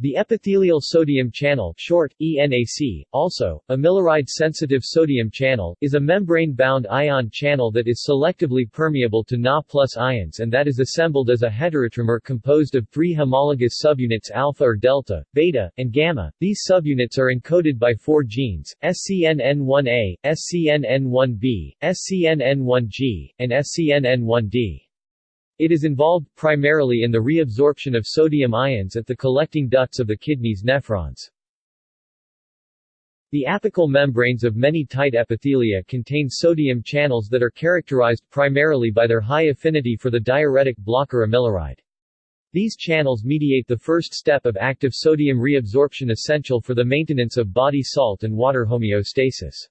The epithelial sodium channel short, ENAC, also, amiloride-sensitive sodium channel, is a membrane-bound ion channel that is selectively permeable to Na plus ions and that is assembled as a heterotrimer composed of three homologous subunits alpha or delta, beta, and gamma. These subunits are encoded by four genes, SCNN1A, SCNN1B, SCNN1G, and SCNN1D. It is involved primarily in the reabsorption of sodium ions at the collecting ducts of the kidney's nephrons. The apical membranes of many tight epithelia contain sodium channels that are characterized primarily by their high affinity for the diuretic blocker amiloride. These channels mediate the first step of active sodium reabsorption essential for the maintenance of body salt and water homeostasis.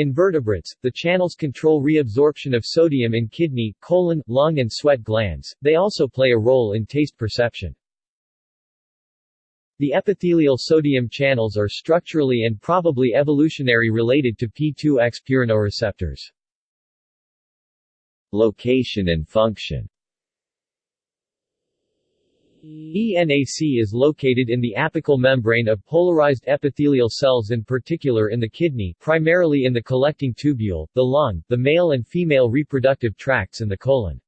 In vertebrates, the channels control reabsorption of sodium in kidney, colon, lung and sweat glands, they also play a role in taste perception. The epithelial sodium channels are structurally and probably evolutionary related to P2X purinoreceptors. Location and function ENAC is located in the apical membrane of polarized epithelial cells in particular in the kidney primarily in the collecting tubule, the lung, the male and female reproductive tracts and the colon.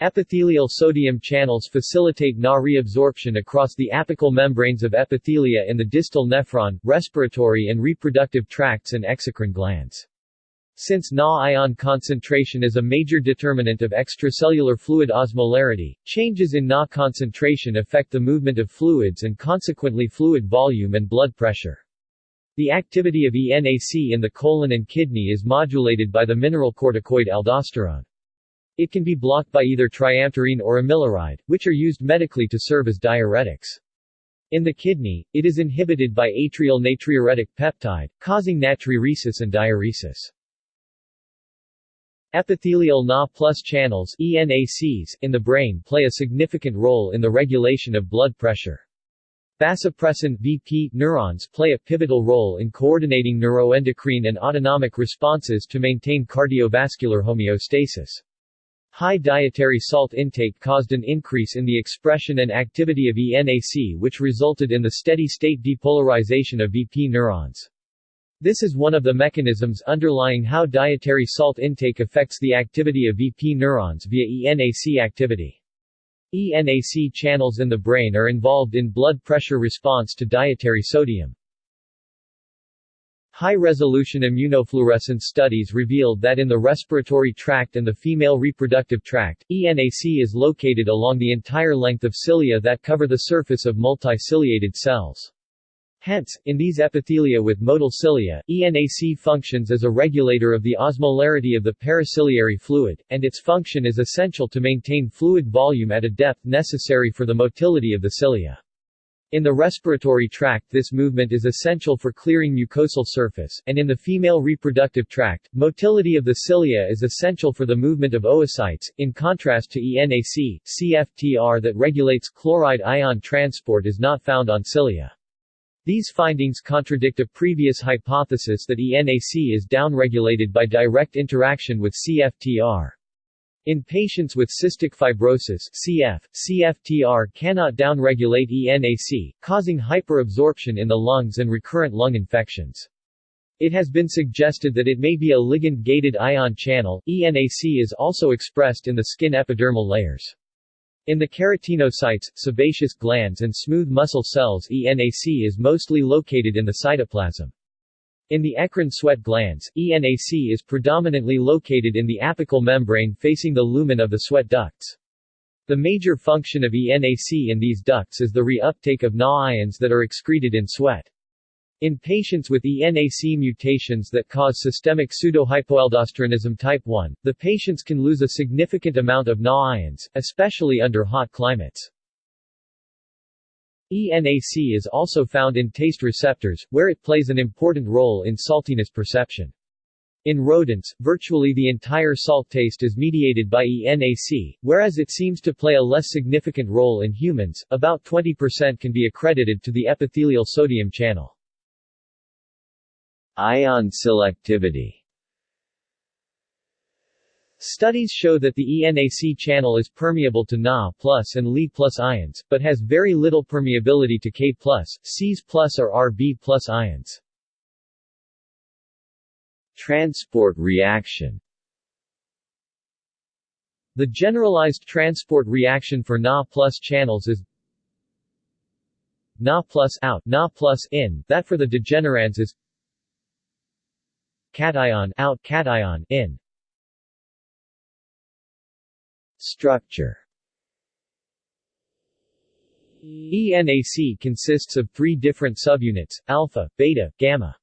Epithelial sodium channels facilitate Na reabsorption across the apical membranes of epithelia in the distal nephron, respiratory and reproductive tracts and exocrine glands. Since Na ion concentration is a major determinant of extracellular fluid osmolarity, changes in Na concentration affect the movement of fluids and consequently fluid volume and blood pressure. The activity of ENAC in the colon and kidney is modulated by the mineralocorticoid aldosterone. It can be blocked by either triamterene or amiloride, which are used medically to serve as diuretics. In the kidney, it is inhibited by atrial natriuretic peptide, causing natriuresis and diuresis. Epithelial Na plus channels ENACs in the brain play a significant role in the regulation of blood pressure. Vasopressin VP neurons play a pivotal role in coordinating neuroendocrine and autonomic responses to maintain cardiovascular homeostasis. High dietary salt intake caused an increase in the expression and activity of ENAC which resulted in the steady-state depolarization of VP neurons. This is one of the mechanisms underlying how dietary salt intake affects the activity of VP neurons via ENAC activity. ENAC channels in the brain are involved in blood pressure response to dietary sodium. High-resolution immunofluorescence studies revealed that in the respiratory tract and the female reproductive tract, ENAC is located along the entire length of cilia that cover the surface of multiciliated cells. Hence, in these epithelia with motile cilia, ENAC functions as a regulator of the osmolarity of the periciliary fluid, and its function is essential to maintain fluid volume at a depth necessary for the motility of the cilia. In the respiratory tract this movement is essential for clearing mucosal surface, and in the female reproductive tract, motility of the cilia is essential for the movement of oocytes, in contrast to ENAC, CFTR that regulates chloride ion transport is not found on cilia. These findings contradict a previous hypothesis that ENAC is downregulated by direct interaction with CFTR. In patients with cystic fibrosis CF, CFTR cannot downregulate ENAC, causing hyperabsorption in the lungs and recurrent lung infections. It has been suggested that it may be a ligand-gated ion channel. ENAC is also expressed in the skin epidermal layers. In the keratinocytes, sebaceous glands and smooth muscle cells ENAC is mostly located in the cytoplasm. In the eccrine sweat glands, ENAC is predominantly located in the apical membrane facing the lumen of the sweat ducts. The major function of ENAC in these ducts is the reuptake of Na ions that are excreted in sweat. In patients with ENAC mutations that cause systemic pseudohypoaldosteronism type 1, the patients can lose a significant amount of Na ions, especially under hot climates. ENAC is also found in taste receptors, where it plays an important role in saltiness perception. In rodents, virtually the entire salt taste is mediated by ENAC, whereas it seems to play a less significant role in humans, about 20% can be accredited to the epithelial sodium channel. Ion selectivity Studies show that the ENAC channel is permeable to Na plus and Li plus ions, but has very little permeability to K plus, Cs plus or Rb plus ions. Transport reaction The generalized transport reaction for Na plus channels is Na plus out, Na plus in, that for the degenerins is cation out, cation in. Structure ENAC consists of three different subunits, alpha, beta, gamma.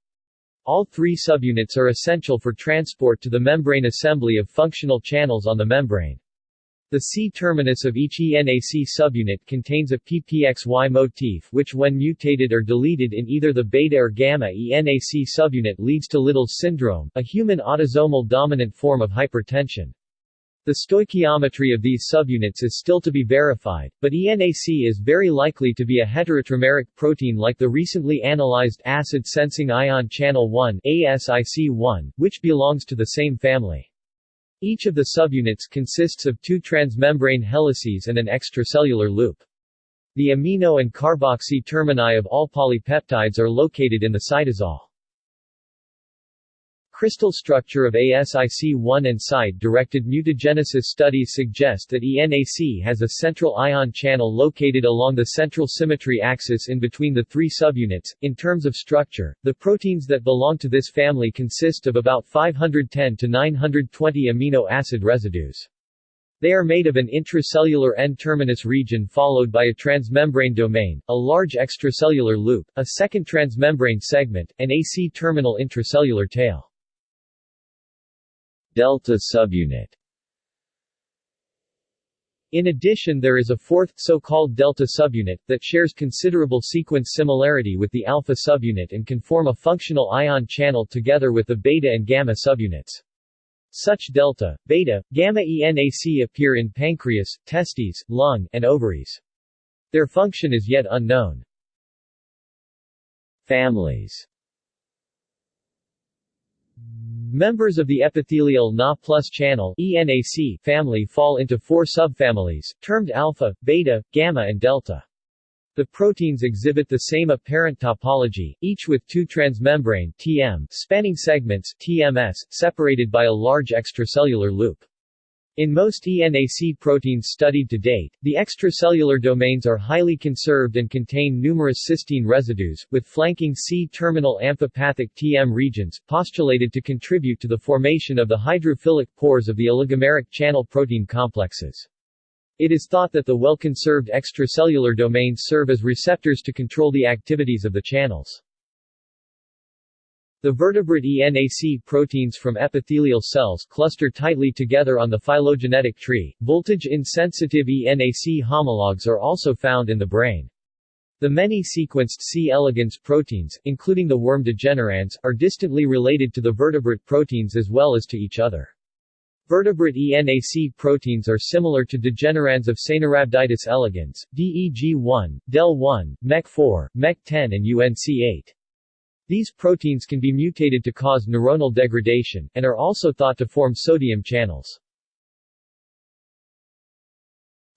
All three subunits are essential for transport to the membrane assembly of functional channels on the membrane. The C-terminus of each ENAC subunit contains a PPXY motif which when mutated or deleted in either the beta or gamma ENAC subunit leads to Liddle's syndrome, a human autosomal dominant form of hypertension. The stoichiometry of these subunits is still to be verified, but ENAC is very likely to be a heterotrimeric protein like the recently analyzed acid-sensing ion channel 1 ASIC1, which belongs to the same family. Each of the subunits consists of two transmembrane helices and an extracellular loop. The amino and carboxy termini of all polypeptides are located in the cytosol. Crystal structure of ASIC1 and site-directed mutagenesis studies suggest that ENAC has a central ion channel located along the central symmetry axis in between the three subunits. In terms of structure, the proteins that belong to this family consist of about 510 to 920 amino acid residues. They are made of an intracellular N-terminus region followed by a transmembrane domain, a large extracellular loop, a second transmembrane segment, and a C-terminal intracellular tail. Delta subunit in addition there is a fourth, so-called delta subunit, that shares considerable sequence similarity with the alpha subunit and can form a functional ion channel together with the beta and gamma subunits. Such delta, beta, gamma ENAC appear in pancreas, testes, lung, and ovaries. Their function is yet unknown. Families Members of the epithelial Na plus channel ENAC family fall into four subfamilies, termed alpha, beta, gamma and delta. The proteins exhibit the same apparent topology, each with two transmembrane TM spanning segments TMS, separated by a large extracellular loop. In most ENAC proteins studied to date, the extracellular domains are highly conserved and contain numerous cysteine residues, with flanking C-terminal amphipathic TM regions, postulated to contribute to the formation of the hydrophilic pores of the oligomeric channel protein complexes. It is thought that the well-conserved extracellular domains serve as receptors to control the activities of the channels. The vertebrate ENAC proteins from epithelial cells cluster tightly together on the phylogenetic tree. Voltage-insensitive ENAC homologs are also found in the brain. The many sequenced C. elegans proteins, including the worm degenerins, are distantly related to the vertebrate proteins as well as to each other. Vertebrate ENAC proteins are similar to degenerins of Caenorhabditis elegans, DEG1, DEL1, MEC4, MEC10 and UNC8. These proteins can be mutated to cause neuronal degradation, and are also thought to form sodium channels.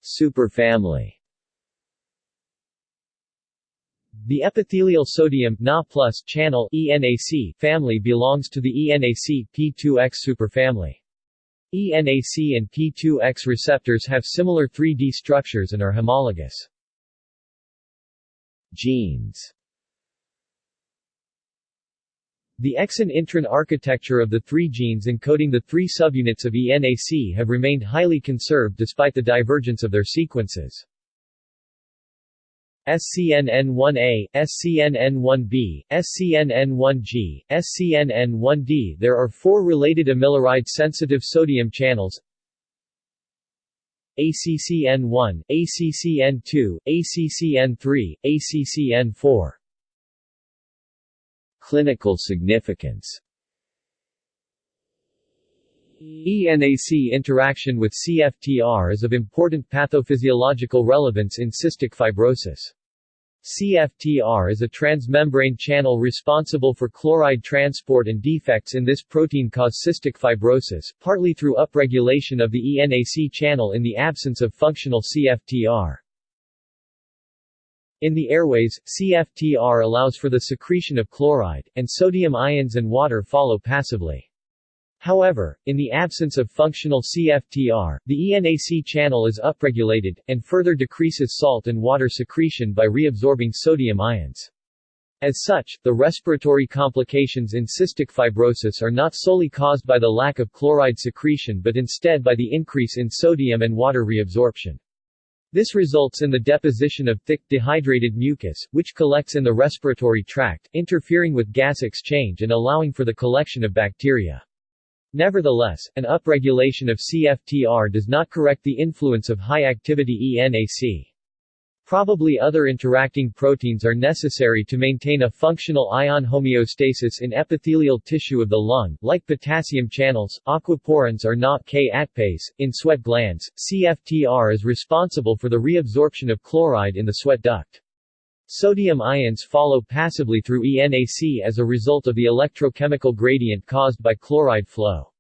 Superfamily The epithelial sodium Na channel ENAC family belongs to the ENAC P2X superfamily. ENAC and P2X receptors have similar 3D structures and are homologous. Genes the exon-intron architecture of the three genes encoding the three subunits of ENAC have remained highly conserved despite the divergence of their sequences. SCNN1A, SCNN1B, SCNN1G, SCNN1D There are four related amiloride-sensitive sodium channels. ACCN1, ACCN2, ACCN3, ACCN4 Clinical significance ENAC interaction with CFTR is of important pathophysiological relevance in cystic fibrosis. CFTR is a transmembrane channel responsible for chloride transport and defects in this protein cause cystic fibrosis, partly through upregulation of the ENAC channel in the absence of functional CFTR. In the airways, CFTR allows for the secretion of chloride, and sodium ions and water follow passively. However, in the absence of functional CFTR, the ENAC channel is upregulated, and further decreases salt and water secretion by reabsorbing sodium ions. As such, the respiratory complications in cystic fibrosis are not solely caused by the lack of chloride secretion but instead by the increase in sodium and water reabsorption. This results in the deposition of thick, dehydrated mucus, which collects in the respiratory tract, interfering with gas exchange and allowing for the collection of bacteria. Nevertheless, an upregulation of CFTR does not correct the influence of high-activity ENAC. Probably other interacting proteins are necessary to maintain a functional ion homeostasis in epithelial tissue of the lung, like potassium channels, aquaporins or Na K ATPase. In sweat glands, CFTR is responsible for the reabsorption of chloride in the sweat duct. Sodium ions follow passively through ENAC as a result of the electrochemical gradient caused by chloride flow.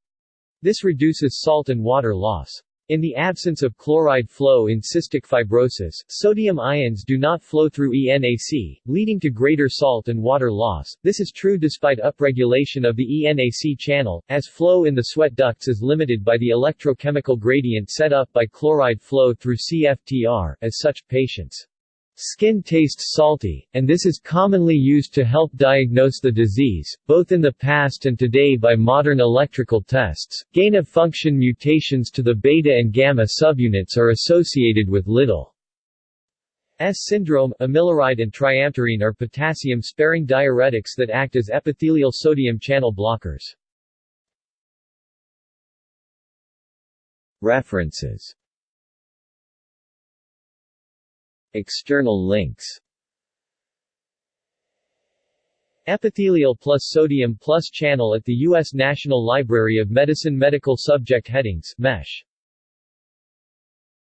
This reduces salt and water loss. In the absence of chloride flow in cystic fibrosis, sodium ions do not flow through ENAC, leading to greater salt and water loss. This is true despite upregulation of the ENAC channel, as flow in the sweat ducts is limited by the electrochemical gradient set up by chloride flow through CFTR. As such, patients Skin tastes salty, and this is commonly used to help diagnose the disease, both in the past and today by modern electrical tests. Gain of function mutations to the beta and gamma subunits are associated with little S syndrome. Amiloride and triamterene are potassium-sparing diuretics that act as epithelial sodium channel blockers. References External links Epithelial plus sodium plus channel at the U.S. National Library of Medicine Medical Subject Headings MESH